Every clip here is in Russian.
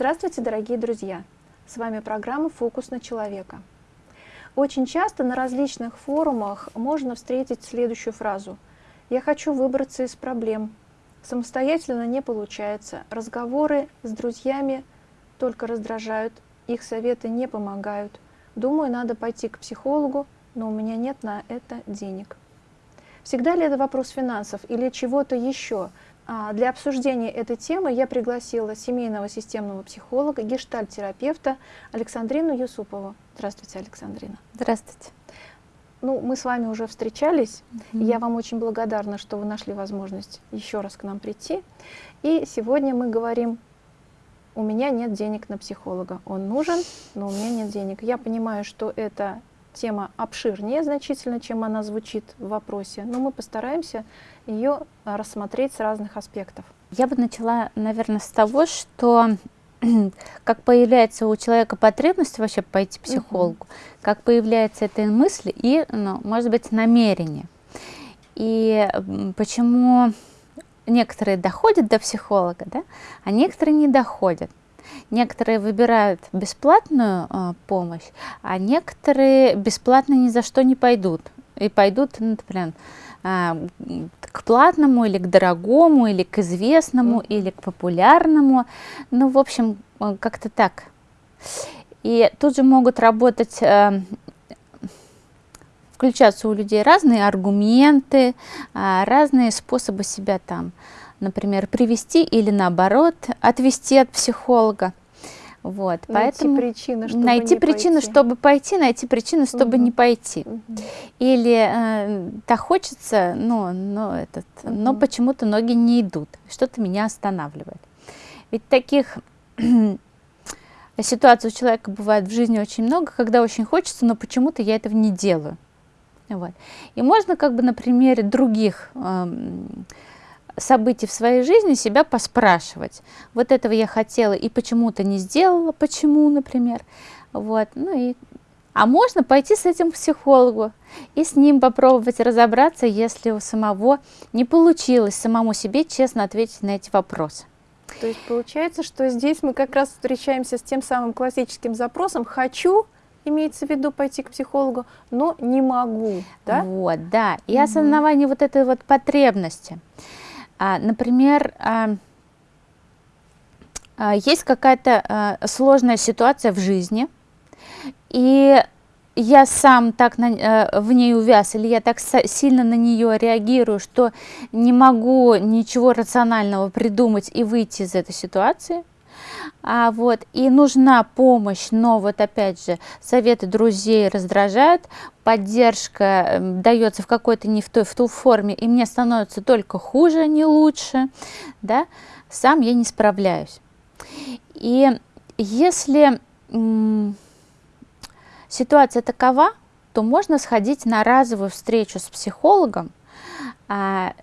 Здравствуйте, дорогие друзья! С вами программа «Фокус на человека». Очень часто на различных форумах можно встретить следующую фразу «Я хочу выбраться из проблем. Самостоятельно не получается. Разговоры с друзьями только раздражают, их советы не помогают. Думаю, надо пойти к психологу, но у меня нет на это денег». Всегда ли это вопрос финансов или чего-то еще? А, для обсуждения этой темы я пригласила семейного системного психолога, гештальт-терапевта Александрину Юсупову. Здравствуйте, Александрина. Здравствуйте. Ну, мы с вами уже встречались, mm -hmm. я вам очень благодарна, что вы нашли возможность еще раз к нам прийти. И сегодня мы говорим, у меня нет денег на психолога, он нужен, но у меня нет денег. Я понимаю, что это тема обширнее значительно, чем она звучит в вопросе, но мы постараемся ее а, рассмотреть с разных аспектов. Я бы начала, наверное, с того, что как появляется у человека потребность вообще пойти к психологу, угу. как появляется эта мысль и, ну, может быть, намерение. И почему некоторые доходят до психолога, да, а некоторые не доходят. Некоторые выбирают бесплатную э, помощь, а некоторые бесплатно ни за что не пойдут. И пойдут, ну, например, к платному или к дорогому, или к известному, mm. или к популярному. Ну, в общем, э, как-то так. И тут же могут работать, э, включаться у людей разные аргументы, э, разные способы себя там например, привести или наоборот отвести от психолога. Вот, найти поэтому причины, чтобы найти не причины, пойти. чтобы пойти, найти причины, чтобы угу. не пойти. Угу. Или э, так хочется, но, но, этот, угу. но почему-то ноги не идут, что-то меня останавливает. Ведь таких ситуаций у человека бывает в жизни очень много, когда очень хочется, но почему-то я этого не делаю. Вот. И можно как бы на примере других э, событий в своей жизни себя поспрашивать. Вот этого я хотела и почему-то не сделала, почему, например. Вот, ну и... А можно пойти с этим к психологу и с ним попробовать разобраться, если у самого не получилось самому себе честно ответить на эти вопросы. То есть получается, что здесь мы как раз встречаемся с тем самым классическим запросом «хочу», имеется в виду пойти к психологу, но не могу, да? Вот, да, и угу. осознавание вот этой вот потребности. А, например, а, а, есть какая-то сложная ситуация в жизни, и я сам так на, в ней увяз, или я так сильно на нее реагирую, что не могу ничего рационального придумать и выйти из этой ситуации, а, вот, и нужна помощь, но вот опять же, советы друзей раздражают, поддержка эм, дается в какой-то не в той, в ту форме, и мне становится только хуже, а не лучше, да, сам я не справляюсь. И если ситуация такова, то можно сходить на разовую встречу с психологом, а,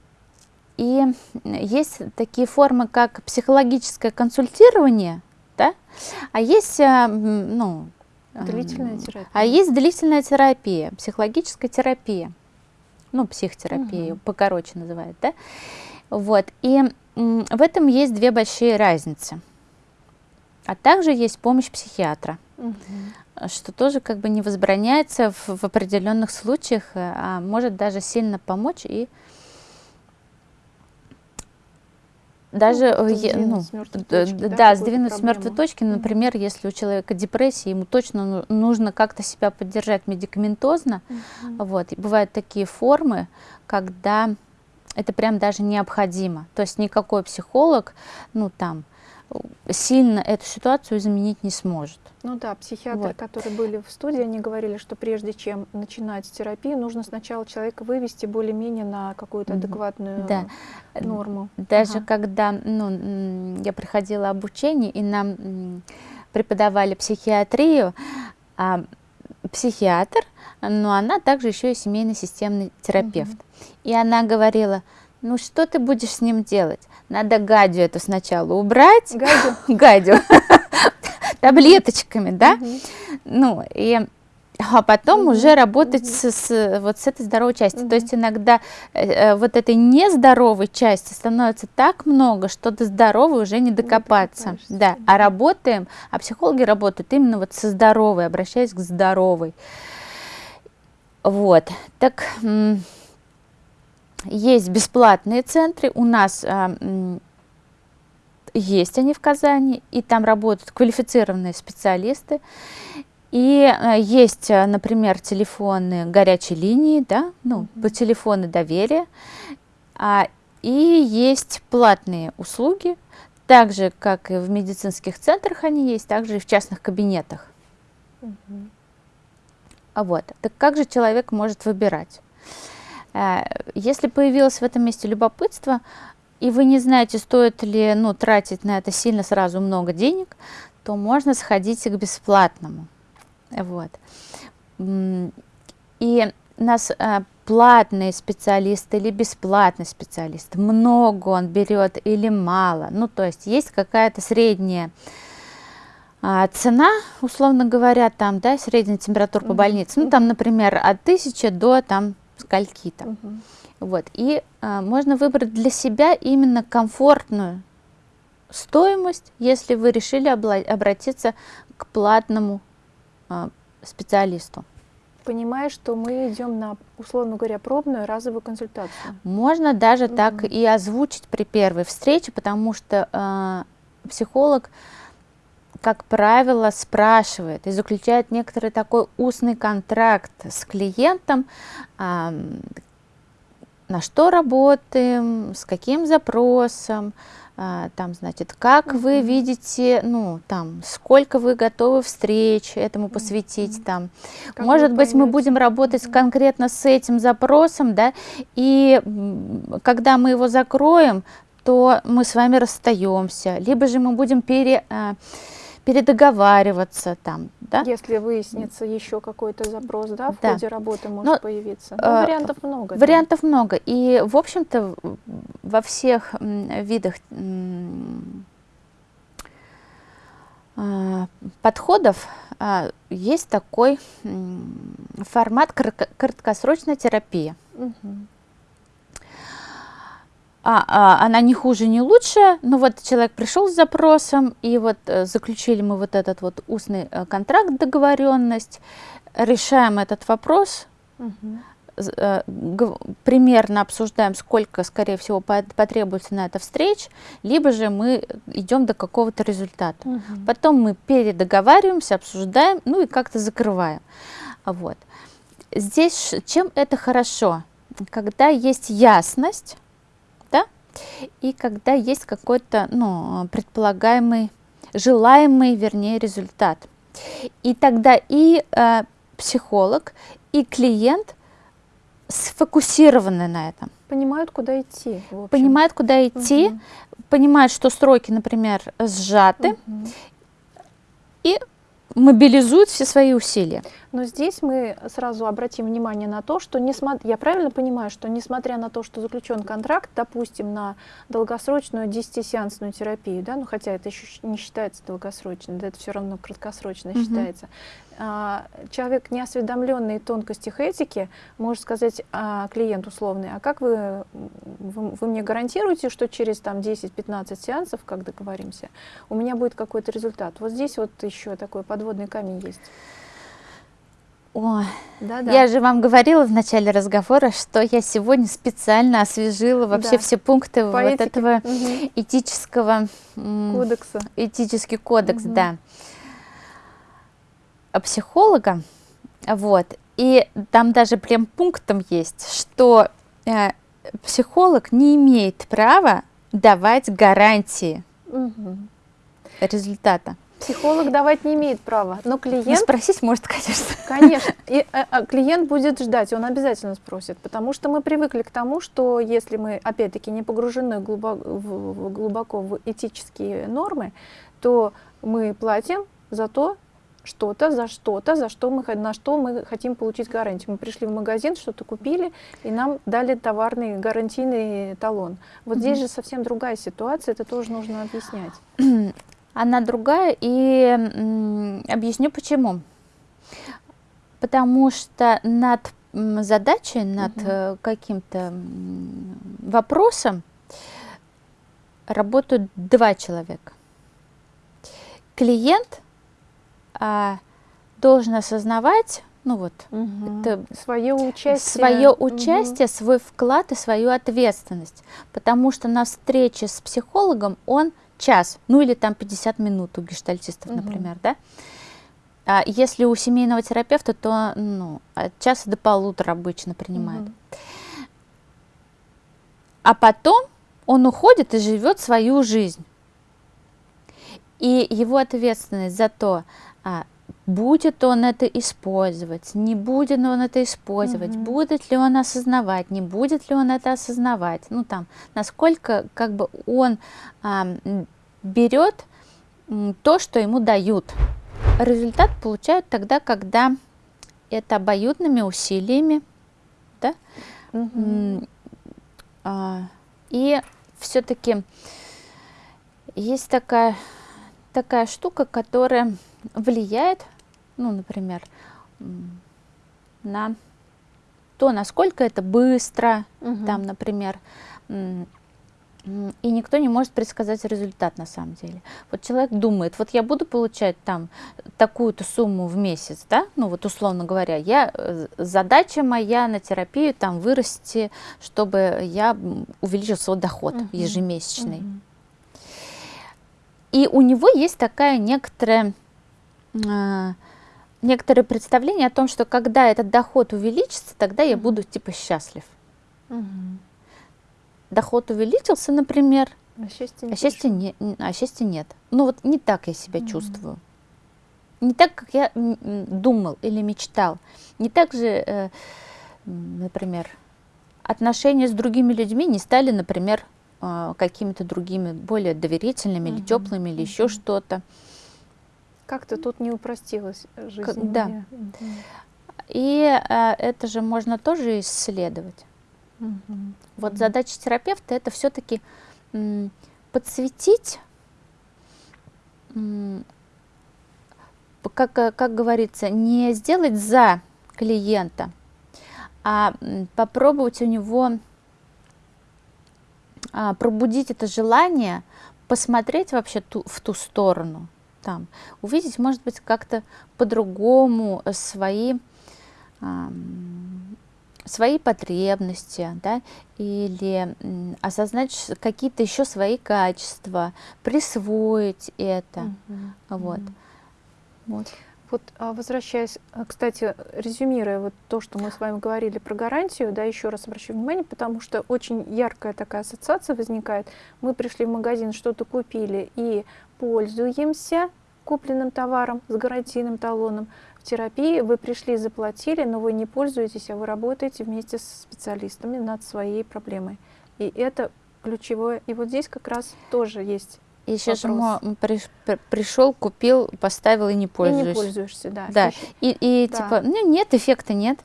и есть такие формы, как психологическое консультирование, да? а есть, э, ну, длительная терапия. А есть длительная терапия, психологическая терапия, ну, психотерапия, угу. покороче называют, да? Вот, и в этом есть две большие разницы. А также есть помощь психиатра, угу. что тоже как бы не возбраняется в, в определенных случаях, э, а может даже сильно помочь и даже ну, э, ну, точки, да, да сдвинуть с мертвой точки, например, mm -hmm. если у человека депрессия, ему точно ну, нужно как-то себя поддержать медикаментозно. Mm -hmm. вот. И бывают такие формы, когда это прям даже необходимо. То есть никакой психолог, ну там, сильно эту ситуацию изменить не сможет. Ну да, психиатры, вот. которые были в студии, они говорили, что прежде чем начинать терапию, нужно сначала человека вывести более-менее на какую-то адекватную да. норму. Даже ага. когда ну, я проходила обучение, и нам преподавали психиатрию, а, психиатр, но она также еще и семейный системный терапевт. Угу. И она говорила, ну что ты будешь с ним делать? Надо гадю эту сначала убрать. Гадю? Гадю. Таблеточками, да? Ну, и а потом угу. уже работать угу. с, с, вот с этой здоровой частью. Угу. То есть иногда э, э, вот этой нездоровой части становится так много, что до здоровой уже не докопаться. Не да. А работаем, а психологи работают именно вот со здоровой, обращаясь к здоровой. Вот. Так есть бесплатные центры, у нас а, есть они в Казани, и там работают квалифицированные специалисты. И э, есть, э, например, телефоны горячей линии, да, ну, по телефону доверия, а, и есть платные услуги, так же, как и в медицинских центрах они есть, также и в частных кабинетах. Угу. А вот, так как же человек может выбирать? Э, если появилось в этом месте любопытство, и вы не знаете, стоит ли ну, тратить на это сильно сразу много денег, то можно сходить к бесплатному. Вот. И нас а, платный специалист или бесплатный специалист, много он берет или мало, ну то есть есть какая-то средняя а, цена, условно говоря, там, да, средняя температура по больнице, ну там, например, от тысячи до там скольки-то. Вот, и а, можно выбрать для себя именно комфортную стоимость, если вы решили обратиться к платному а, специалисту. Понимая, что мы идем на, условно говоря, пробную разовую консультацию. Можно даже угу. так и озвучить при первой встрече, потому что э, психолог, как правило, спрашивает и заключает некоторый такой устный контракт с клиентом, на что работаем, с каким запросом, а, там, значит, как mm -hmm. вы видите, ну, там, сколько вы готовы встреч этому посвятить, mm -hmm. там, как может быть, мы будем работать mm -hmm. конкретно с этим запросом, да, и когда мы его закроем, то мы с вами расстаемся, либо же мы будем пере а, передоговариваться там, да? Если выяснится еще какой-то запрос, да, в да. ходе работы может Но, появиться. Ну, э, вариантов много. Вариантов да? много. И, в общем-то, во всех видах э, подходов э, есть такой формат краткосрочная терапия. Угу а, а, она не хуже, не лучше, но вот человек пришел с запросом, и вот э, заключили мы вот этот вот устный э, контракт, договоренность, решаем этот вопрос, угу. примерно обсуждаем, сколько, скорее всего, потребуется на это встреч, либо же мы идем до какого-то результата. Угу. Потом мы передоговариваемся, обсуждаем, ну и как-то закрываем. Вот. Здесь чем это хорошо? Когда есть ясность, и когда есть какой-то ну, предполагаемый, желаемый, вернее, результат. И тогда и э, психолог, и клиент сфокусированы на этом. Понимают, куда идти. Понимают, куда идти, угу. понимают, что сроки, например, сжаты, угу. и мобилизуют все свои усилия. Но здесь мы сразу обратим внимание на то, что несмотря, я правильно понимаю, что несмотря на то, что заключен контракт, допустим, на долгосрочную 10-сеансную терапию, да, ну хотя это еще не считается долгосрочной, да, это все равно краткосрочно угу. считается, а, человек, не осведомленный в тонкостях этики, может сказать а, клиент условный, а как вы, вы, вы мне гарантируете, что через там 10-15 сеансов, как договоримся, у меня будет какой-то результат? Вот здесь вот еще такой подводный камень есть. Ой, да, да. я же вам говорила в начале разговора, что я сегодня специально освежила вообще да. все пункты По вот этого угу. этического кодекса. Этический кодекс, угу. да. Психолога, вот. И там даже прям пунктом есть, что э, психолог не имеет права давать гарантии угу. результата. Психолог давать не имеет права, но клиент... Не спросить может, конечно. Конечно. И а, а, клиент будет ждать, он обязательно спросит, потому что мы привыкли к тому, что если мы, опять-таки, не погружены глубоко в, глубоко в этические нормы, то мы платим за то, что-то, за что-то, за что мы, на что мы хотим получить гарантию. Мы пришли в магазин, что-то купили, и нам дали товарный гарантийный талон. Вот mm -hmm. здесь же совсем другая ситуация, это тоже нужно объяснять. она другая, и объясню почему. потому что над задачей, над угу. каким-то вопросом работают два человека. Клиент а, должен осознавать, ну вот, угу. это свое участие, свое участие, угу. свой вклад и свою ответственность, потому что на встрече с психологом он час, ну или там 50 минут у гештальтистов, угу. например, да. А если у семейного терапевта, то ну, от часа до полутора обычно принимает. Угу. А потом он уходит и живет свою жизнь. И его ответственность за то, а, будет он это использовать, не будет он это использовать, угу. будет ли он осознавать, не будет ли он это осознавать, ну там, насколько как бы он а, берет то, что ему дают. Результат получают тогда, когда это обоюдными усилиями, да, угу. а, и все-таки есть такая, такая штука, которая влияет, ну, например, на то, насколько это быстро, угу. там, например, и никто не может предсказать результат на самом деле. Вот человек думает, вот я буду получать там такую-то сумму в месяц, да, ну вот условно говоря, я, э, задача моя на терапию там вырасти, чтобы я увеличил свой доход uh -huh. ежемесячный. Uh -huh. И у него есть такая некоторая, э, некоторое представление о том, что когда этот доход увеличится, тогда я буду типа счастлив. -huh доход увеличился, например, а счастья, а счастья, не, а счастья нет. Ну вот не так я себя mm чувствую. Не так, как я думал или мечтал. Не так же, э, например, отношения с другими людьми не стали, например, э, какими-то другими, более доверительными mm или теплыми, или mm еще что-то. Как-то тут не упростилась жизнь. Как, да. И э, это же можно тоже исследовать. Угу. Вот задача терапевта это все-таки подсветить, как, как говорится, не сделать за клиента, а попробовать у него а, пробудить это желание, посмотреть вообще ту, в ту сторону, там, увидеть, может быть, как-то по-другому свои свои потребности, да, или осознать какие-то еще свои качества, присвоить это, mm -hmm. вот. Mm -hmm. вот. Вот а, возвращаясь, а, кстати, резюмируя вот то, что мы с вами говорили про гарантию, да, еще раз обращу внимание, потому что очень яркая такая ассоциация возникает. Мы пришли в магазин, что-то купили и пользуемся купленным товаром с гарантийным талоном, терапии вы пришли, заплатили, но вы не пользуетесь, а вы работаете вместе с специалистами над своей проблемой. И это ключевое. И вот здесь как раз тоже есть еще же при, пришел, купил, поставил и не пользуешься. И не пользуешься, да. Да. И, и да. типа, ну нет, эффекта нет.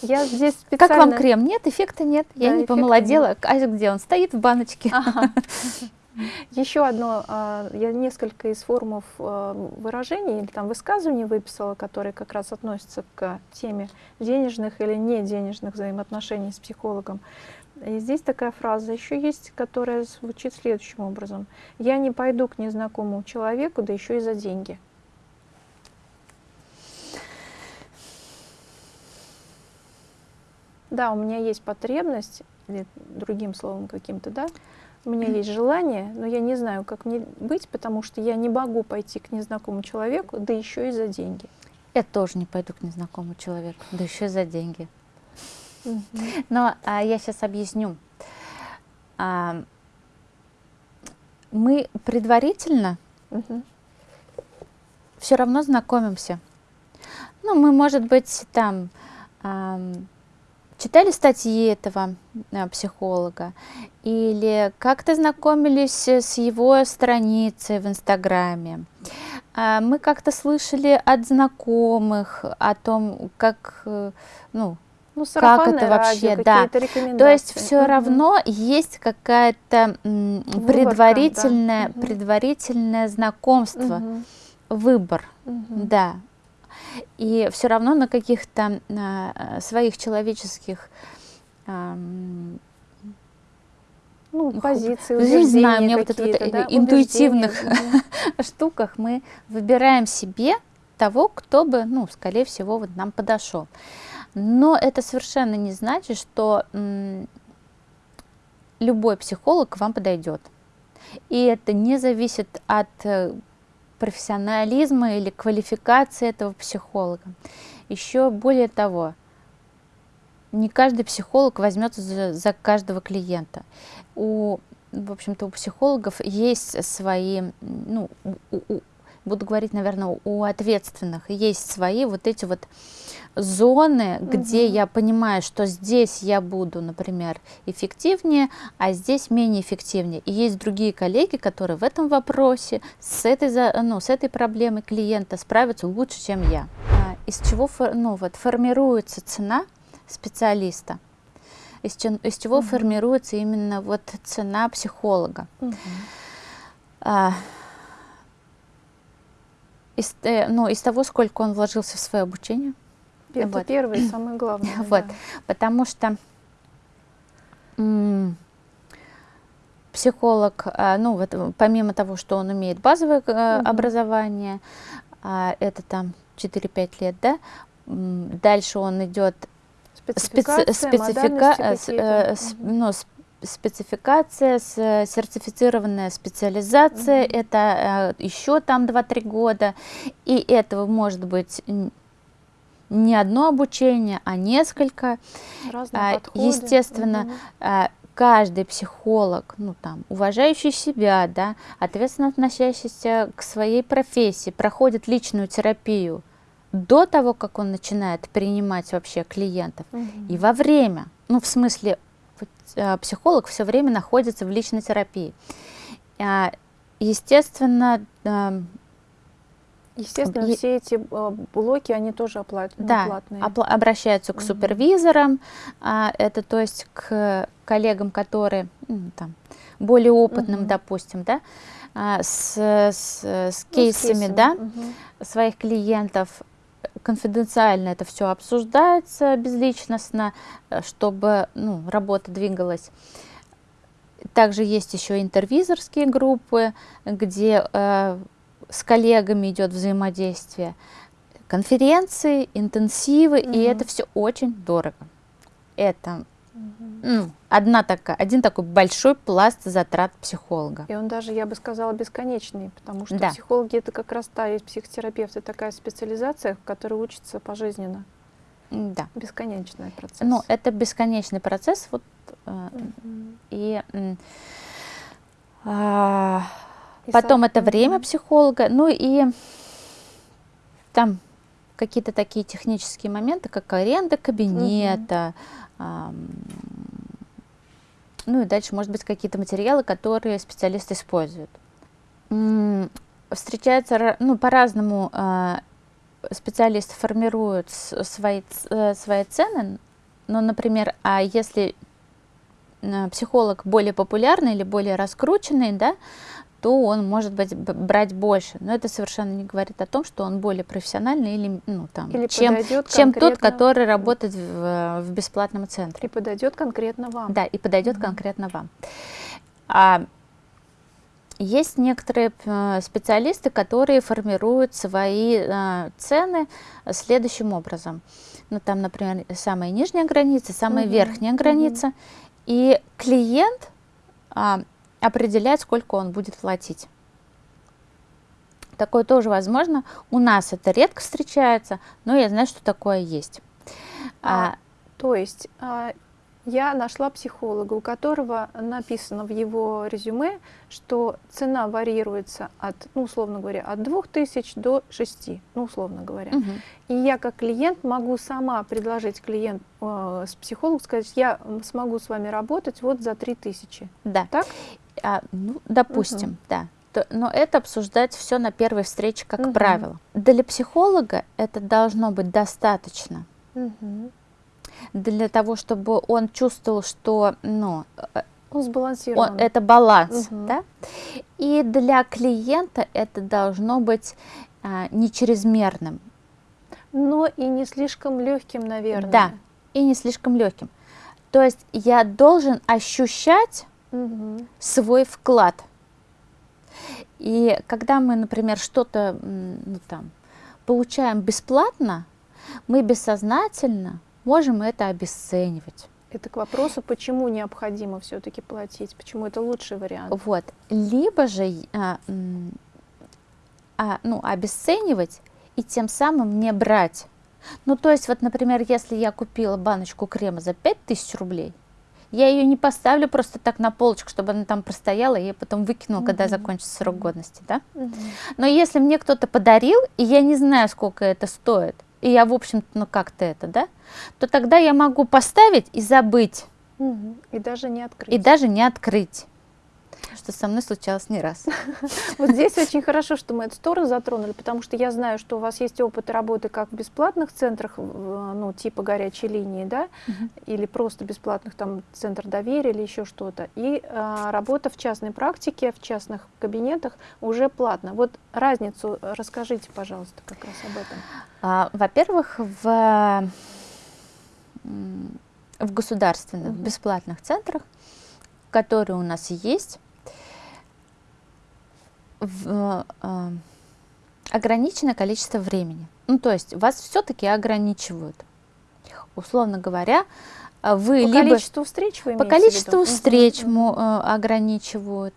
Я здесь специально... Как вам крем? Нет, эффекта нет. Да, Я не помолодела. Нет. А где он? Стоит в баночке. Ага. Еще одно, а, я несколько из формов а, выражений или там высказываний выписала, которые как раз относятся к теме денежных или не денежных взаимоотношений с психологом. И здесь такая фраза еще есть, которая звучит следующим образом. Я не пойду к незнакомому человеку, да еще и за деньги. Да, у меня есть потребность, или другим словом каким-то, да, у меня есть желание, но я не знаю, как мне быть, потому что я не могу пойти к незнакомому человеку, да еще и за деньги. Я тоже не пойду к незнакомому человеку, да еще и за деньги. Но а, я сейчас объясню. А, мы предварительно все равно знакомимся. Ну, мы, может быть, там читали статьи этого э, психолога или как-то знакомились с его страницей в Инстаграме. Э, мы как-то слышали от знакомых о том, как, э, ну, ну, как это вообще, да. То есть все угу. равно есть какая-то предварительное, да. предварительное знакомство, угу. выбор, угу. да. И все равно на каких-то э, своих человеческих ну, позиции, не знаю, мне вот это вот да, интуитивных штуках мы выбираем себе того, кто бы, ну, скорее всего, вот нам подошел. Но это совершенно не значит, что любой психолог к вам подойдет. И это не зависит от э, профессионализма или квалификации этого психолога. Еще более того, не каждый психолог возьмется за, за каждого клиента. У, в общем-то, у психологов есть свои, ну, у, у, буду говорить, наверное, у ответственных, есть свои вот эти вот зоны, угу. где я понимаю, что здесь я буду, например, эффективнее, а здесь менее эффективнее. И есть другие коллеги, которые в этом вопросе с этой, ну, с этой проблемой клиента справятся лучше, чем я. А, из чего ну, вот, формируется цена специалиста? Из, из чего угу. формируется именно вот цена психолога? Угу. Из, э, ну, из того, сколько он вложился в свое обучение. Это вот. первое, самое главное. Вот, да. потому что психолог, а, ну вот помимо того, что он имеет базовое угу. образование, а, это там 4-5 лет, да, дальше он идет спецификация, специфика, э, ну, спецификация, сертифицированная специализация, mm-hmm. это э, еще там 2-3 года, и этого может быть не одно обучение, а несколько. Разные а, подходы. Естественно, mm-hmm. каждый психолог, ну там, уважающий себя, да, ответственно относящийся к своей профессии, проходит личную терапию до того, как он начинает принимать вообще клиентов, mm-hmm. и во время, ну в смысле психолог все время находится в личной терапии. А, естественно, эм, Естественно, и, все эти э, блоки, они тоже оплат, ну, да, платные. Опла обращаются к угу. супервизорам, а, это то есть к коллегам, которые ну, там, более опытным, угу. допустим, да, а, с, с, с кейсами, ну, с кейсами. да, угу. своих клиентов конфиденциально это все обсуждается безличностно, э, чтобы ну, работа двигалась. Также есть еще интервизорские группы, где э, с коллегами идет взаимодействие, конференции, интенсивы, угу. и это все очень дорого. Это ну, одна такая, один такой большой пласт затрат психолога. И он даже, я бы сказала, бесконечный, потому что да. психологи это как раз та есть психотерапевты, такая специализация, в которой учатся пожизненно. Да. Бесконечный процесс. Ну, это бесконечный процесс. Вот, э, И, э, и потом это время психолога, ну и там какие-то такие технические моменты, как аренда кабинета, ну и дальше, может быть, какие-то материалы, которые специалисты используют. Встречаются, ну, по-разному а, специалисты формируют свои, э, свои цены, но, например, а если психолог более популярный или более раскрученный, да, то он может быть брать больше. Но это совершенно не говорит о том, что он более профессиональный или, ну, там, или чем, чем тот, который работает в, в бесплатном центре. И подойдет конкретно вам. Да, и подойдет угу. конкретно вам. А, есть некоторые э, специалисты, которые формируют свои а, цены следующим образом. Ну, там, например, самая нижняя граница, самая угу. верхняя граница. Угу. И клиент а, определять, сколько он будет платить. Такое тоже возможно. У нас это редко встречается, но я знаю, что такое есть. А, а, то есть а, я нашла психолога, у которого написано в его резюме, что цена вариируется от, ну, условно говоря, от 2000 до 6, ну, условно говоря. Угу. И я как клиент могу сама предложить клиент э, с психологом, сказать, я смогу с вами работать вот за 3000. Да. Так? А, ну, допустим, угу. да. То, но это обсуждать все на первой встрече, как угу. правило. Для психолога это должно быть достаточно. Угу. Для того, чтобы он чувствовал, что ну, он сбалансирован. Он, это баланс. Угу. Да? И для клиента это должно быть а, не чрезмерным. Но и не слишком легким, наверное. Да, и не слишком легким. То есть я должен ощущать Мгм. свой вклад. И когда мы, например, что-то ну, там, получаем бесплатно, мы бессознательно можем это обесценивать. Это к вопросу, почему необходимо все-таки платить, почему это лучший вариант. Вот. Либо же а, а, ну, обесценивать и тем самым не брать. Ну, то есть, вот, например, если я купила баночку крема за 5000 рублей, я ее не поставлю просто так на полочку, чтобы она там простояла, и я потом выкинула, когда Мгм. закончится срок годности, да? Мгм. Но если мне кто-то подарил, и я не знаю, сколько это стоит, и я, в общем-то, ну как-то это, да, то тогда я могу поставить и забыть, Мгм. И даже не открыть. и даже не открыть. Что со мной случалось не раз. Вот здесь очень хорошо, что мы эту сторону затронули, потому что я знаю, что у вас есть опыт работы как в бесплатных центрах, ну, типа горячей линии, да, или просто бесплатных там центр доверия или еще что-то, и а, работа в частной практике, в частных кабинетах уже платно. Вот разницу расскажите, пожалуйста, как раз об этом. А, Во-первых, в, в государственных Мгм. бесплатных центрах, которые у нас есть, в, а, ограниченное количество времени. Ну, то есть вас все-таки ограничивают. Условно говоря, а, вы По либо количеству встреч вы по количеству встреч э, ограничивают,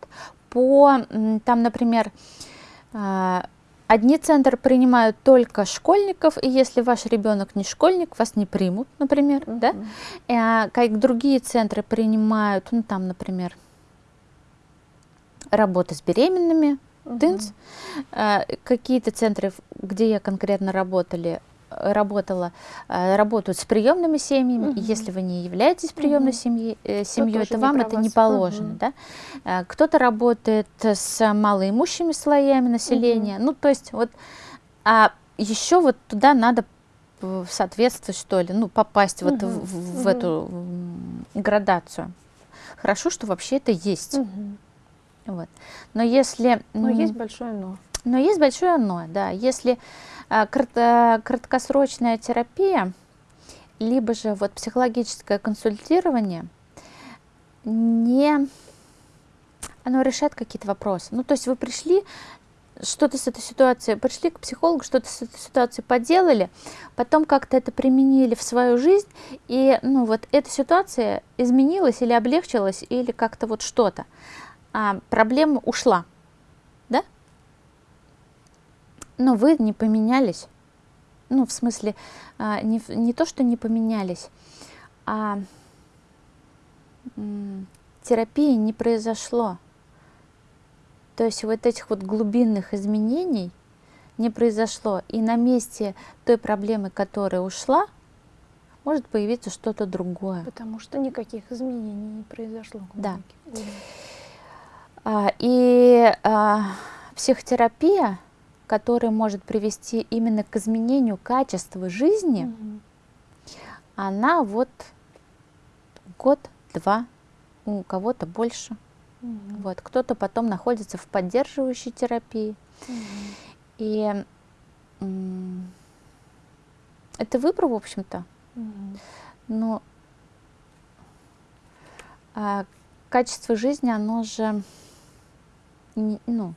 по там, например, а, одни центры принимают только школьников, и если ваш ребенок не школьник, вас не примут, например, мгм, да? мгм. А, как другие центры принимают, ну там, например, работа с беременными, Тынц. А, Какие-то центры, где я конкретно работали, э, работала, а, работают с приемными семьями. Мгм. если вы не являетесь приемной Мгм. семьей, э, семьей, то вам это не положено. Мгм. Да? А, Кто-то работает с малоимущими слоями населения. Ну, то есть вот, а еще вот туда надо п- соответствовать, что ли, ну, попасть вот в, в- в Мгм. эту градацию. Хорошо, что вообще это есть. Мгм. Вот. Но если... Но есть большое но. но есть большое но, да. Если а, крат- краткосрочная терапия, либо же вот психологическое консультирование, не, оно решает какие-то вопросы. Ну, то есть вы пришли, что-то с этой ситуацией, пришли к психологу, что-то с этой ситуацией поделали, потом как-то это применили в свою жизнь, и, ну, вот эта ситуация изменилась или облегчилась, или как-то вот что-то. А проблема ушла, да? Но вы не поменялись. Ну, в смысле, а, не, не то, что не поменялись, а терапии не произошло. То есть вот этих вот глубинных изменений не произошло. И на месте той проблемы, которая ушла, может появиться что-то другое. Потому что никаких изменений не произошло. Да. глубоких. А, И а, психотерапия, которая может привести именно к изменению качества жизни, Мгм. она вот год-два, у кого-то больше. Мгм. Вот. Кто-то потом находится в поддерживающей терапии. Мгм. И это выбор, в общем-то. Мгм. Но а, качество жизни, оно же не, ну,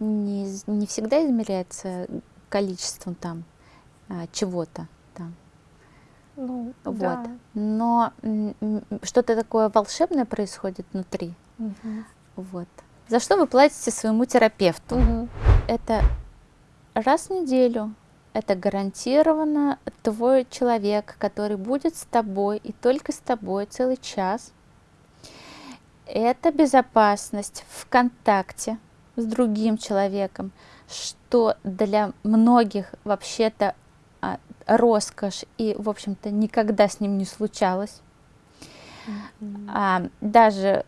не, не всегда измеряется количеством там а, чего-то там. Ну, Вот. да. Но что-то такое волшебное происходит внутри. Мгм. Вот. За что вы платите своему терапевту? Мгм. Это раз в неделю. Это гарантированно твой человек, который будет с тобой и только с тобой целый час. Это безопасность в контакте с другим человеком, что для многих вообще-то а, роскошь и, в общем-то, никогда с ним не случалось. Мгм. А, даже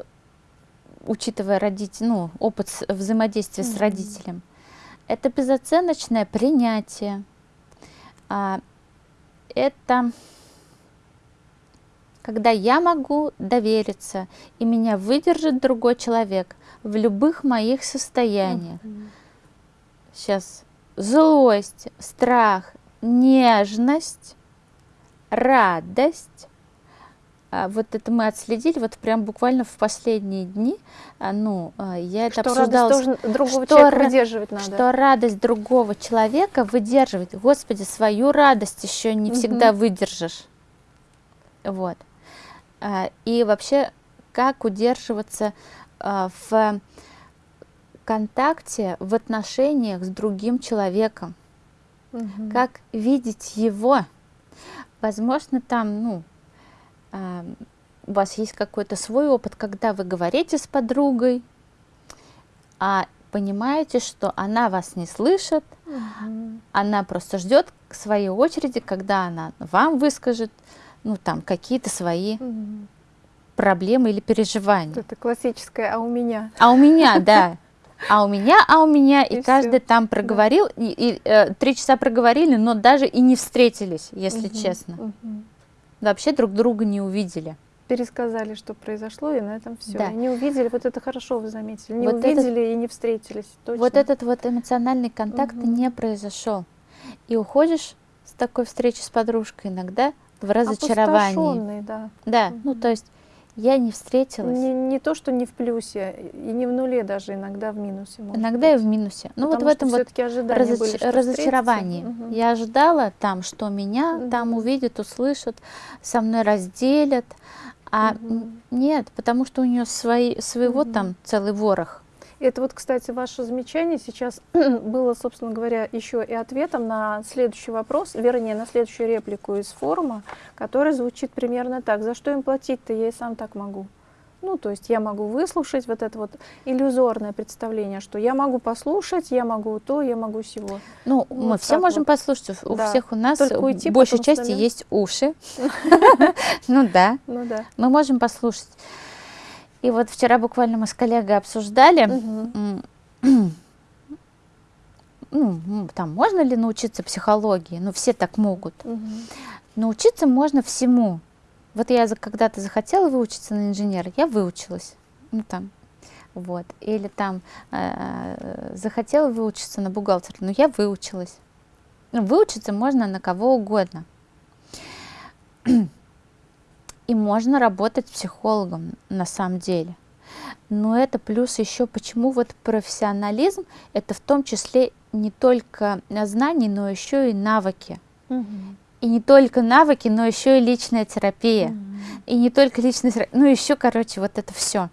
учитывая родитель, ну, опыт с- взаимодействия с Мгм. родителем, это безоценочное принятие. А, это когда я могу довериться, и меня выдержит другой человек в любых моих состояниях. Сейчас злость, страх, нежность, радость. А, вот это мы отследили, вот прям буквально в последние дни, а, ну, а, я это что обсуждала. Радость другого что человека выдерживать надо. Что радость другого человека выдерживать. Господи, свою радость еще не всегда выдержишь. Вот. И вообще, как удерживаться в контакте, в отношениях с другим человеком. Угу. Как видеть его. Возможно, там, ну, э, у вас есть какой-то свой опыт, когда вы говорите с подругой, а понимаете, что она вас не слышит, угу. она просто ждет своей очереди, когда она вам выскажет, ну, там, какие-то свои угу. проблемы или переживания. Это классическое «а у меня». А у меня, да а у меня, а у меня, и, и каждый все. там проговорил, да. и, и э, три часа проговорили, но даже и не встретились, если угу, честно. Угу. Вообще друг друга не увидели. Пересказали, что произошло, и на этом все. Да. И не увидели, вот это хорошо вы заметили, не вот увидели этот, и не встретились. Точно. Вот этот вот эмоциональный контакт угу. не произошел. И уходишь с такой встречи с подружкой иногда в разочаровании. да. Да, угу. ну то есть я не встретилась. Не, не то, что не в плюсе, и не в нуле даже, иногда в минусе. Иногда быть. и в минусе. Ну вот в этом вот разоч... были, разочаровании. Угу. Я ожидала там, что меня угу. там увидят, услышат, со мной разделят. А угу. нет, потому что у нее свои, своего угу. там целый ворох. Это вот, кстати, ваше замечание сейчас было, собственно говоря, еще и ответом на следующий вопрос, вернее, на следующую реплику из форума, который звучит примерно так. За что им платить-то, я и сам так могу. Ну, то есть я могу выслушать вот это вот иллюзорное представление, что я могу послушать, я могу то, я могу всего. Ну, вот мы все можем вот. послушать, у да. всех у нас уйти, большей части есть уши. Ну да, ну да. мы можем послушать. И вот вчера буквально мы с коллегой обсуждали, ну, там можно ли научиться психологии? Ну, все так могут. Научиться можно всему. Вот я когда-то захотела выучиться на инженера, я выучилась. Ну, там, вот. Или там э, захотела выучиться на бухгалтера, но я выучилась. Ну, выучиться можно на кого угодно. И можно работать психологом на самом деле. Но это плюс еще, почему вот профессионализм, это в том числе не только знания, но еще и навыки. Угу. И не только навыки, но еще и личная терапия. Угу. И не только личная терапия, ну еще, короче, вот это все.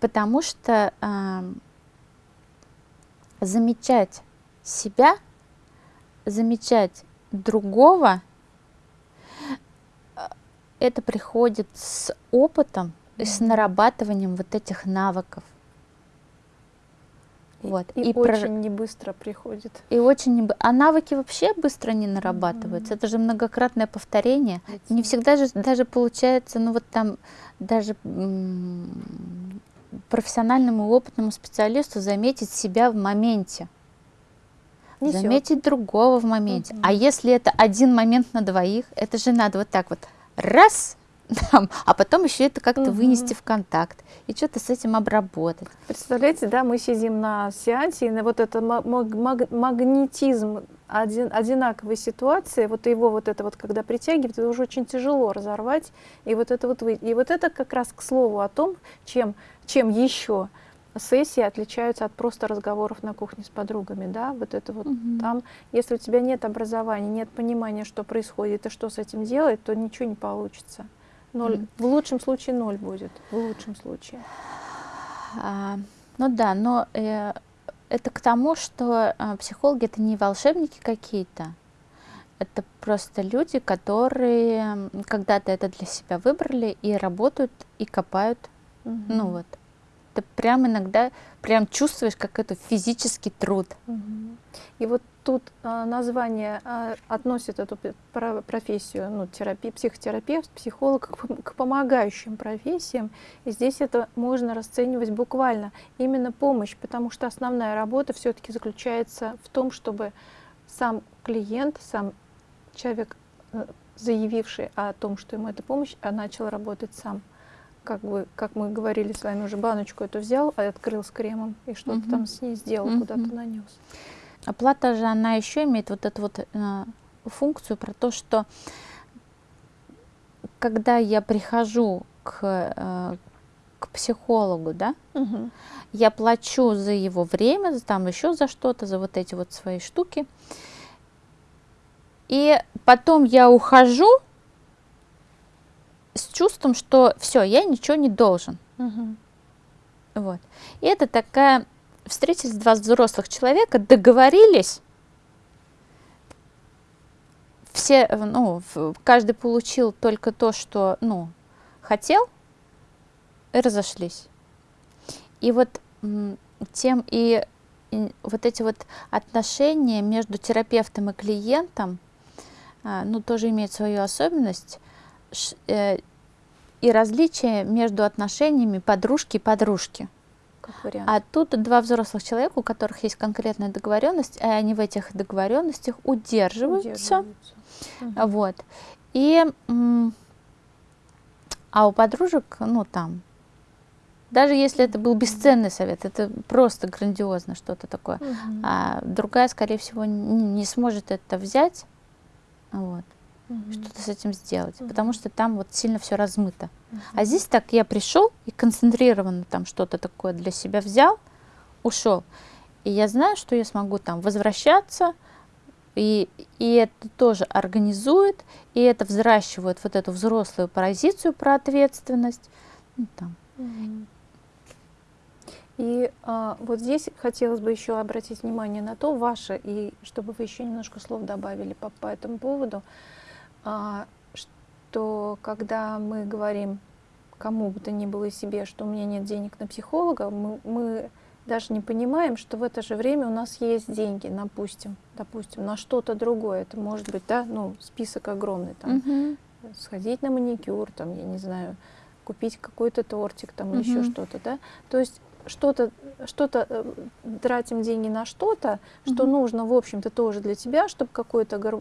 Потому что э, замечать себя, замечать другого – это приходит с опытом, mm -hmm. с нарабатыванием вот этих навыков. Вот. И, и очень про... не быстро приходит. И очень не... А навыки вообще быстро не нарабатываются. Mm -hmm. Это же многократное повторение. Это... Не всегда же даже получается, ну вот там даже профессиональному и опытному специалисту заметить себя в моменте. Несет. Заметить другого в моменте. Mm -hmm. А если это один момент на двоих, это же надо вот так вот раз, там, а потом еще это как-то угу. вынести в контакт и что-то с этим обработать. Представляете, да, мы сидим на сеансе, и на вот это магнетизм один, одинаковой ситуации, вот его вот это вот, когда притягивает, это уже очень тяжело разорвать, и вот это вот, и вот это как раз к слову о том, чем, чем еще сессии отличаются от просто разговоров на кухне с подругами, да, вот это вот угу. там, если у тебя нет образования, нет понимания, что происходит и что с этим делать, то ничего не получится. Ноль, угу. В лучшем случае ноль будет, в лучшем случае. А, ну да, но э, это к тому, что э, психологи это не волшебники какие-то, это просто люди, которые когда-то это для себя выбрали и работают и копают, угу. ну вот это прям иногда прям чувствуешь, как это физический труд. И вот тут а, название а, относит эту профессию, ну, терапия, психотерапевт, психолог к, помогающим профессиям. И здесь это можно расценивать буквально именно помощь, потому что основная работа все-таки заключается в том, чтобы сам клиент, сам человек, э, заявивший о том, что ему эта помощь, а начал работать сам как бы, как мы говорили с вами уже, баночку эту взял, а открыл с кремом и что-то угу. там с ней сделал, угу. куда-то нанес. оплата же, она еще имеет вот эту вот э, функцию про то, что когда я прихожу к, э, к психологу, да, Мгм. я плачу за его время, за там еще за что-то, за вот эти вот свои штуки. И потом я ухожу с чувством, что все, я ничего не должен. Мгм. Вот. И это такая, встретились два взрослых человека, договорились, все, э, ну, каждый получил только то, что, ну, хотел, и разошлись. И вот тем и, и вот эти вот отношения между терапевтом и клиентом, а, ну, тоже имеют свою особенность, и различие между отношениями подружки и подружки. А тут два взрослых человека, у которых есть конкретная договоренность, и они в этих договоренностях удерживаются. Удерживаются. Вот. И, а у подружек, ну там, даже если это был бесценный совет, это просто грандиозно что-то такое, Мгм. а другая, скорее всего, н- не сможет это взять, вот, Мгм. что-то с этим сделать, Мгм. потому что там вот сильно все размыто. Мгм. А здесь так я пришел и концентрированно там что-то такое для себя взял, ушел. И я знаю, что я смогу там возвращаться, и, и это тоже организует, и это взращивает вот эту взрослую позицию про ответственность. Ну, там. И а, вот здесь хотелось бы еще обратить внимание на то, ваше, и чтобы вы еще немножко слов добавили по, по этому поводу, что когда мы говорим кому бы то ни было себе, что у меня нет денег на психолога, мы, мы даже не понимаем, что в это же время у нас есть деньги, допустим, допустим, на что-то другое. Это может быть, да, ну, список огромный, там, Мгм. сходить на маникюр, там, я не знаю, купить какой-то тортик там или еще что-то, да. То есть что-то, что-то э, тратим деньги на что-то, что Мгм. нужно, в общем-то, тоже для тебя, чтобы какое-то гар-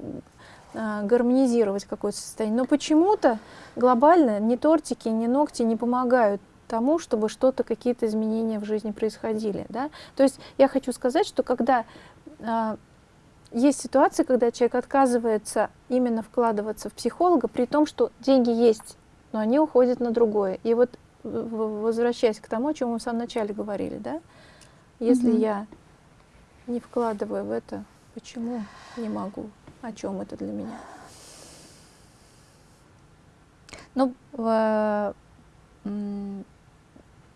а, гармонизировать какое-то состояние. Но почему-то глобально ни тортики, ни ногти не помогают тому, чтобы что-то, какие-то изменения в жизни происходили. Да? То есть я хочу сказать, что когда а, есть ситуации, когда человек отказывается именно вкладываться в психолога, при том, что деньги есть, но они уходят на другое. И вот возвращаясь к тому, о чем мы в самом начале говорили, да, если Мгм. я не вкладываю в это, почему не могу? О чем это для меня? Ну,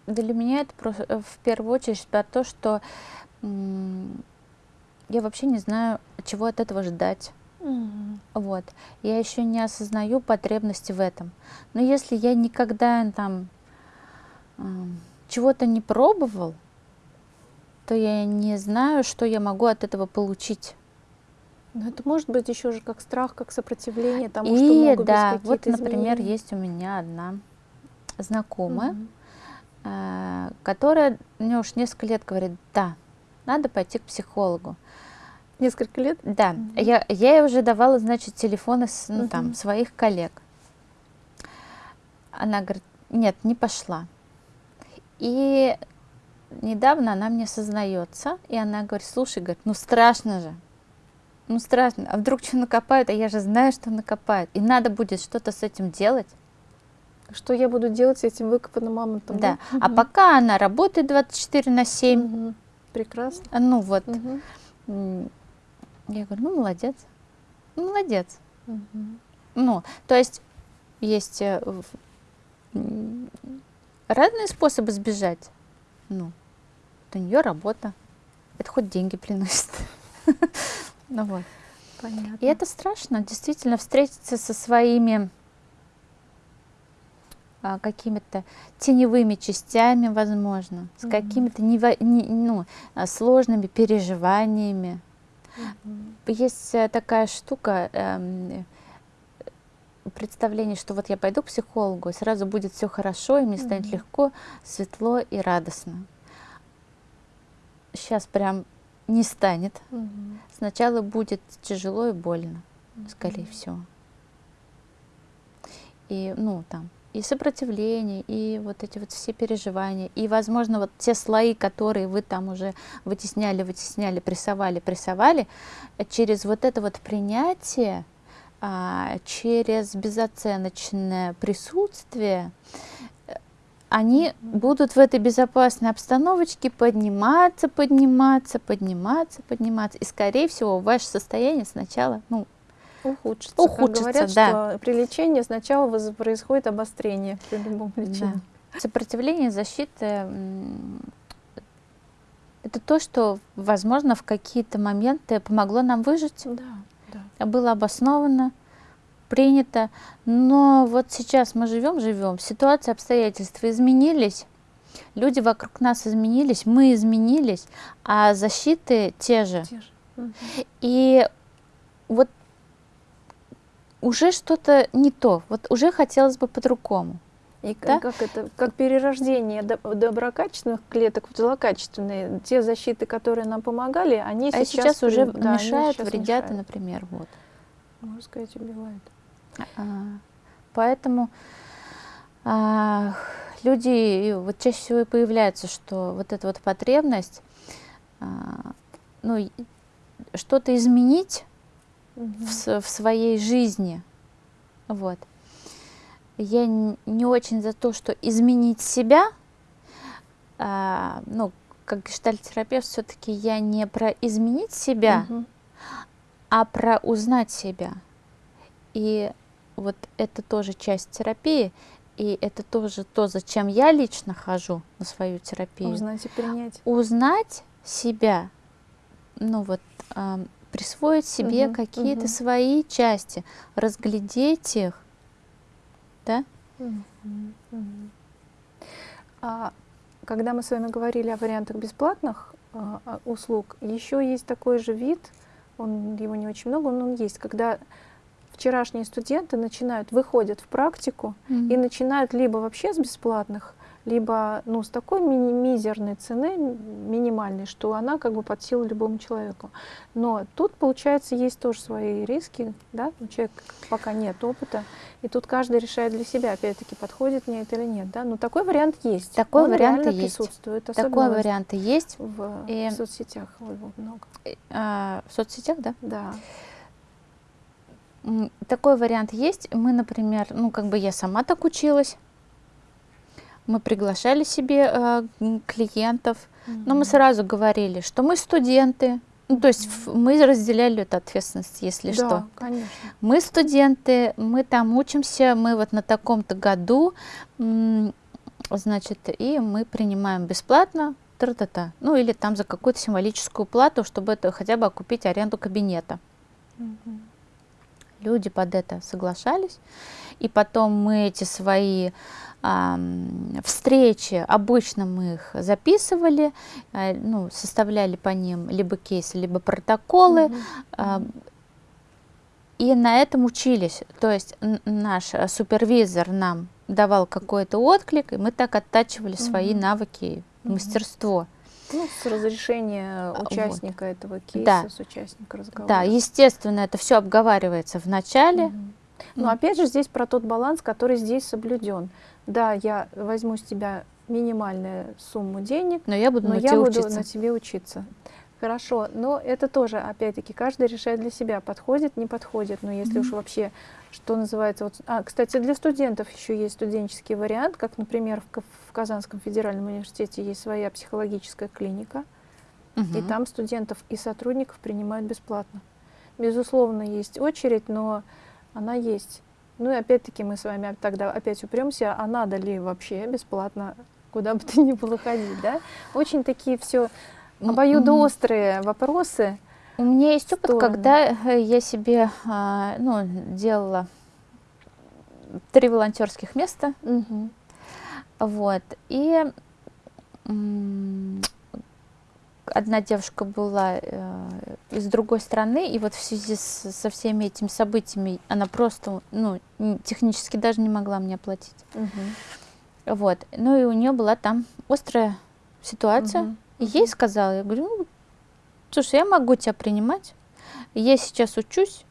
для меня это просто э, в первую очередь про то, что я вообще не знаю, чего от этого ждать. Вот. Я еще не осознаю потребности в этом. Но если я никогда там чего-то не пробовал, то я не знаю, что я могу от этого получить. Но это может быть еще же как страх, как сопротивление тому, что И могут да, быть вот, например, изменения. есть у меня одна знакомая, Мгм. э, которая мне уж несколько лет говорит, да, надо пойти к психологу. Несколько лет? Да, Мгм. я, я ей уже давала, значит, телефоны с, ну, там, Мгм. своих коллег. Она говорит, нет, не пошла. И недавно она мне сознается, и она говорит, слушай, говорит, ну страшно же, ну страшно, а вдруг что накопают, а я же знаю, что накопают, и надо будет что-то с этим делать. Что я буду делать с этим выкопанным мамонтом? Да, а Мгм. пока она работает 24 на 7, Мгм. Прекрасно. а, ну вот, м, я говорю, ну молодец, ну молодец. Мгм. Ну, то есть есть э, разные способы сбежать. Ну, у нее работа, это хоть деньги приносит. Ну вот. Понятно. И это страшно, действительно, встретиться со своими а, какими-то теневыми частями, возможно, с Мгм. какими-то нево- не- ну, а, сложными переживаниями. Мгм. Есть э, такая штука, э, представление, что вот я пойду к психологу, и сразу будет все хорошо, и мне станет Мгм. легко, светло и радостно. Сейчас прям не станет. Мгм. Сначала будет тяжело и больно, скорее Мгм. всего. И, ну, там, и сопротивление, и вот эти вот все переживания, и, возможно, вот те слои, которые вы там уже вытесняли, вытесняли, прессовали, прессовали, через вот это вот принятие, через безоценочное присутствие, они будут в этой безопасной обстановочке подниматься, подниматься, подниматься, подниматься. И, скорее всего, ваше состояние сначала, ну, ухудшится. Ухудшится, как говорят, да. что при лечении сначала происходит обострение при любом лечении. Да. Сопротивление, защиты это то, что, возможно, в какие-то моменты помогло нам выжить. Да, да. Было обосновано, принято. Но вот сейчас мы живем, живем, ситуация, обстоятельства изменились, люди вокруг нас изменились, мы изменились, а защиты те же. Те же. И вот уже что-то не то, вот уже хотелось бы по-другому. И да? как это, как перерождение доброкачественных клеток в злокачественные, те защиты, которые нам помогали, они а сейчас, сейчас уже да, мешают, сейчас вредят, мешают. например, вот. Можно сказать, убивают. А, поэтому а, люди, вот чаще всего и появляется, что вот эта вот потребность, а, ну, что-то изменить угу. в, в своей жизни, вот. Я не очень за то, что изменить себя, а, ну, как гештальтерапевт, все-таки я не про изменить себя, угу. а про узнать себя. И вот это тоже часть терапии, и это тоже то, зачем я лично хожу на свою терапию. Узнать и принять. Узнать себя, ну вот, э, присвоить себе угу, какие-то угу. свои части, разглядеть их, да? А когда мы с вами говорили о вариантах бесплатных э, услуг, еще есть такой же вид, он его не очень много, но он есть, когда вчерашние студенты начинают, выходят в практику mm-hmm. и начинают либо вообще с бесплатных, либо ну, с такой ми мизерной цены, минимальной, что она как бы под силу любому человеку. Но тут, получается, есть тоже свои риски, да, у человека пока нет опыта, и тут каждый решает для себя, опять-таки, подходит мне это или нет, да, но такой вариант есть. Такой Он вариант есть. присутствует. Такой вариант есть. В, и... в соцсетях его много. А, в соцсетях, да? Да. Такой вариант есть. Мы, например, ну, как бы я сама так училась. Мы приглашали себе э, клиентов, mm-hmm. но мы сразу говорили, что мы студенты. Ну, то есть mm-hmm. мы разделяли эту ответственность, если да, что. конечно. Мы студенты, мы там учимся, мы вот на таком-то году, значит, и мы принимаем бесплатно, тра-та-та. Ну, или там за какую-то символическую плату, чтобы это хотя бы окупить аренду кабинета. Mm-hmm люди под это соглашались. И потом мы эти свои встречи, обычно мы их записывали, э, ну, составляли по ним либо кейсы, либо протоколы. Mm -hmm. и на этом учились. То есть наш супервизор нам давал какой-то отклик, и мы так оттачивали mm -hmm. свои навыки, мастерство. Ну, с разрешения а, участника вот. этого кейса, да. с участника разговора. Да, естественно, это все обговаривается в начале. Угу. Но mm. опять же здесь про тот баланс, который здесь соблюден. Да, я возьму с тебя минимальную сумму денег, но я буду, но на, я буду учиться. на тебе учиться. Хорошо, но это тоже, опять-таки, каждый решает для себя, подходит, не подходит. Но если mm -hmm. уж вообще, что называется... Вот, а, кстати, для студентов еще есть студенческий вариант, как, например, в, в Казанском федеральном университете есть своя психологическая клиника, -hmm. и там студентов и сотрудников принимают бесплатно. Безусловно, есть очередь, но она есть. Ну и опять-таки мы с вами тогда опять упремся, а надо ли вообще бесплатно куда бы то ни было ходить, да? Очень такие все обоюдоострые вопросы. У меня есть опыт, стороны. когда э, я себе а, ну, делала три волонтерских места. Угу. Вот. И одна девушка была э, из другой страны, и вот в связи с, со всеми этими событиями она просто, ну, технически даже не могла мне оплатить. Угу. Вот. Ну и у нее была там острая ситуация. Угу. И ей сказала, я говорю, ну, слушай, я могу тебя принимать, я сейчас учусь,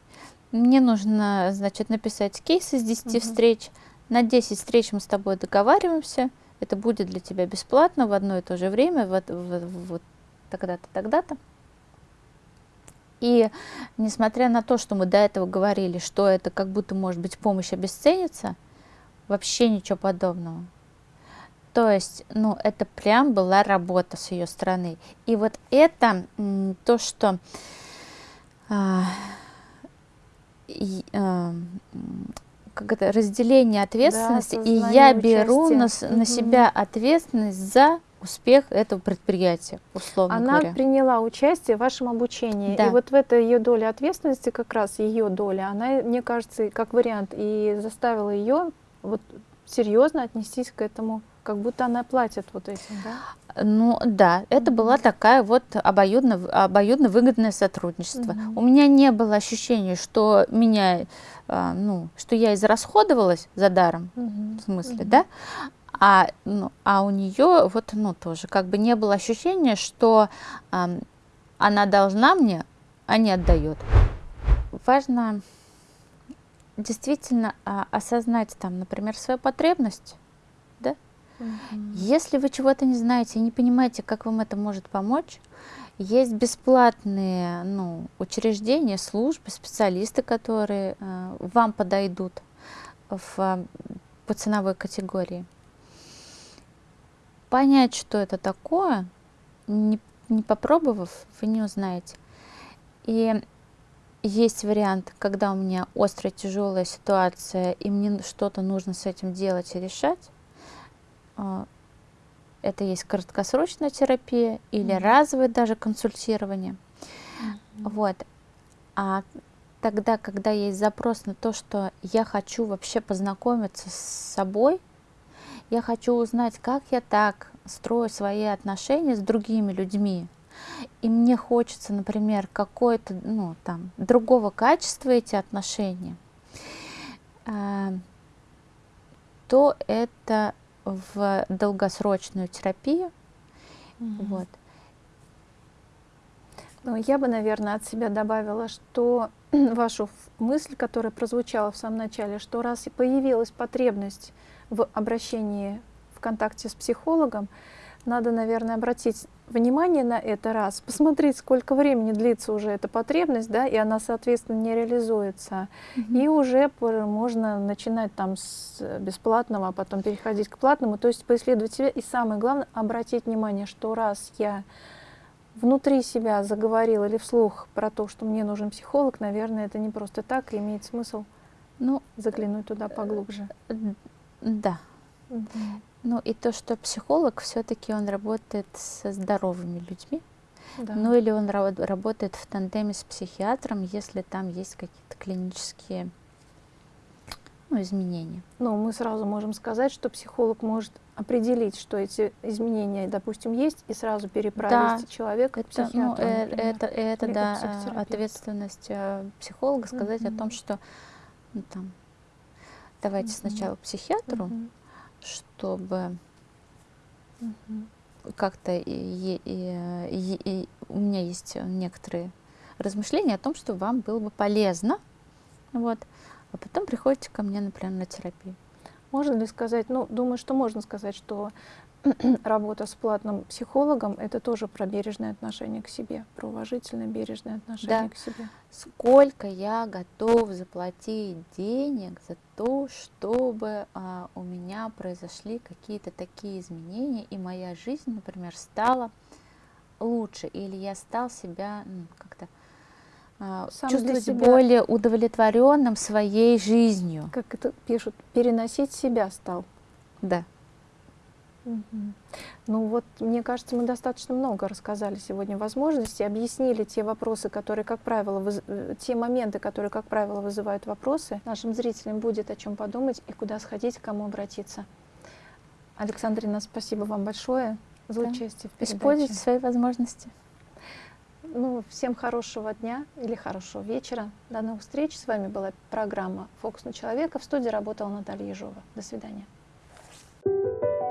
мне нужно, значит, написать кейс из 10 угу. встреч, на 10 встреч мы с тобой договариваемся, это будет для тебя бесплатно в одно и то же время, вот, вот, вот тогда-то, тогда-то. И несмотря на то, что мы до этого говорили, что это как будто, может быть, помощь обесценится, вообще ничего подобного. То есть, ну, это прям была работа с ее стороны. И вот это то, что а, а, как это, разделение ответственности, да, и я беру на, на себя ответственность за успех этого предприятия, условно Она говоря. Приняла участие в вашем обучении, да. и вот в этой ее доле ответственности, как раз ее доля, она, мне кажется, как вариант, и заставила ее вот серьезно отнестись к этому, как будто она платит вот этим, да? Ну да, это mm -hmm. была такая вот обоюдно, обоюдно выгодное сотрудничество. Mm -hmm. У меня не было ощущения, что меня, а, ну, что я израсходовалась за даром, mm -hmm. в смысле, mm -hmm. да? А, ну, а у нее вот, ну, тоже как бы не было ощущения, что а, она должна мне, а не отдает. Важно действительно а, осознать там, например, свою потребность, Mm Если вы чего-то не знаете и не понимаете, как вам это может помочь, есть бесплатные ну, учреждения, службы, специалисты, которые э, вам подойдут в, по ценовой категории. Понять, что это такое, не, не попробовав, вы не узнаете. И есть вариант, когда у меня острая, тяжелая ситуация, и мне что-то нужно с этим делать и решать. А, это есть краткосрочная терапия или mm -hmm. разовое даже консультирование. Mm -hmm. Вот. А тогда, когда есть запрос на то, что я хочу вообще познакомиться с собой, я хочу узнать, как я так строю свои отношения с другими людьми, и мне хочется, например, какое-то, ну, там, другого качества эти отношения, э, то это в долгосрочную терапию. Mm-hmm. Вот. Ну, я бы, наверное, от себя добавила, что вашу мысль, которая прозвучала в самом начале, что раз и появилась потребность в обращении в контакте с психологом, надо, наверное, обратить внимание на это раз, посмотреть, сколько времени длится уже эта потребность, да, и она, соответственно, не реализуется. Mm -hmm. И уже можно начинать там с бесплатного, а потом переходить к платному, то есть поисследовать себя. И самое главное, обратить внимание, что раз я внутри себя заговорил или вслух про то, что мне нужен психолог, наверное, это не просто так, и имеет смысл ну, заглянуть туда поглубже. Да. Угу. Ну и то, что психолог все-таки он работает со здоровыми людьми, да. ну или он работает в тандеме с психиатром, если там есть какие-то клинические ну, изменения. Ну, мы сразу можем сказать, что психолог может определить, что эти изменения, допустим, есть, и сразу переправить да, человека это, к психиатру. Ну, э, это, это да, ответственность э, психолога сказать mm -hmm. о том, что ну, там, давайте mm -hmm. сначала психиатру, mm -hmm чтобы как-то и у меня есть некоторые размышления о том, что вам было бы полезно, вот, а потом приходите ко мне, например, на терапию. Можно ли сказать, ну, думаю, что можно сказать, что работа с платным психологом — это тоже про бережное отношение к себе, про уважительное бережное отношение да. к себе. Сколько я готов заплатить денег за то, чтобы а, у меня произошли какие-то такие изменения, и моя жизнь, например, стала лучше, или я стал себя ну, как-то а, чувствовать себя... более удовлетворенным своей жизнью. Как это пишут, переносить себя стал. Да. Ну вот, мне кажется, мы достаточно много рассказали сегодня возможностей, объяснили те вопросы, которые, как правило, выз... Э, те моменты, которые, как правило, вызывают вопросы. Нашим зрителям будет о чем подумать и куда сходить, к кому обратиться. Александрина, спасибо вам большое за да. участие в передаче. Используйте свои возможности. Ну, всем хорошего дня или хорошего вечера. До новых встреч. С вами была программа «Фокус на человека». В студии работала Наталья Ежова. До свидания. Thank you.